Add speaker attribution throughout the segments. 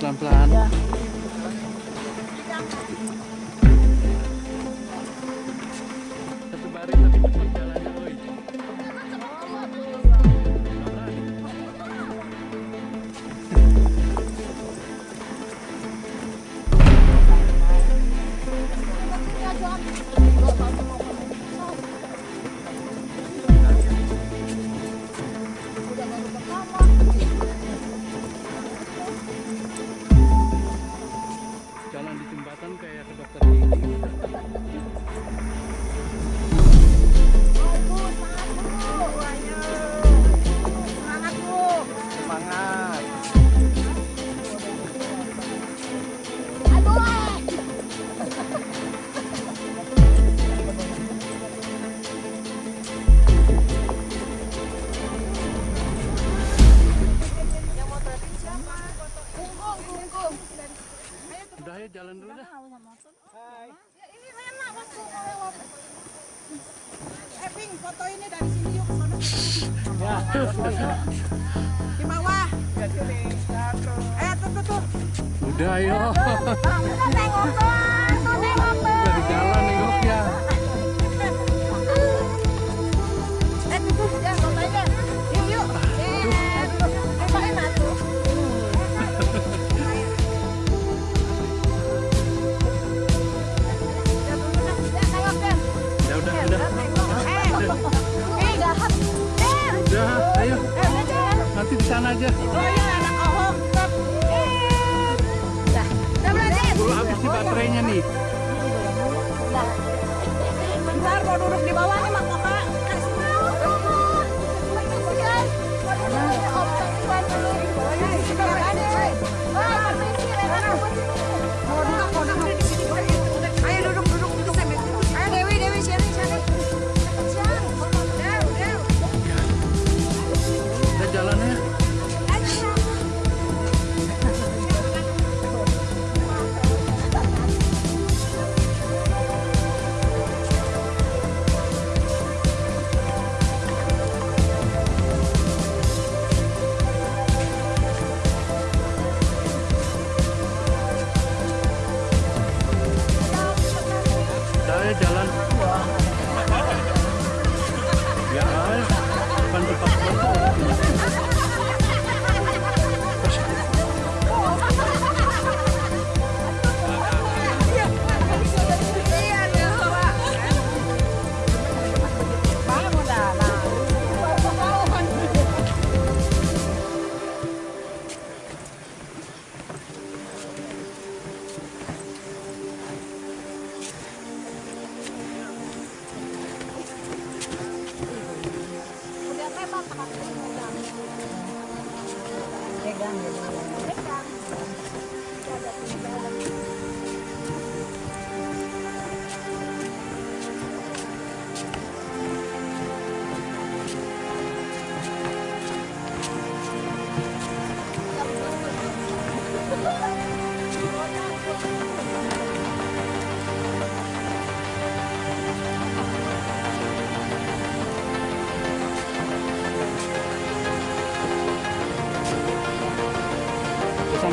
Speaker 1: pelan-pelan
Speaker 2: Ya.
Speaker 1: Udah ya jalan dulu dah.
Speaker 3: Eping, foto ini dari sini yuk ke sana. Di bawah. Eh, tuh tuh tuh.
Speaker 1: udah ayo. dari Ayo. Nanti di sana aja.
Speaker 3: Oh iya.
Speaker 1: Dulu habis di baterainya nih.
Speaker 3: Bentar mau duduk di bawah nih Mak
Speaker 1: sampai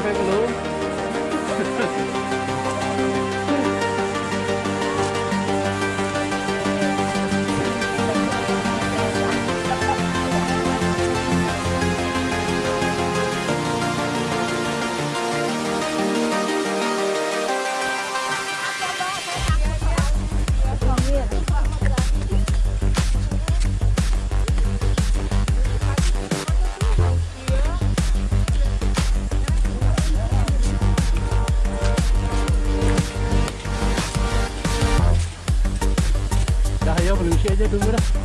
Speaker 1: everyone. dura.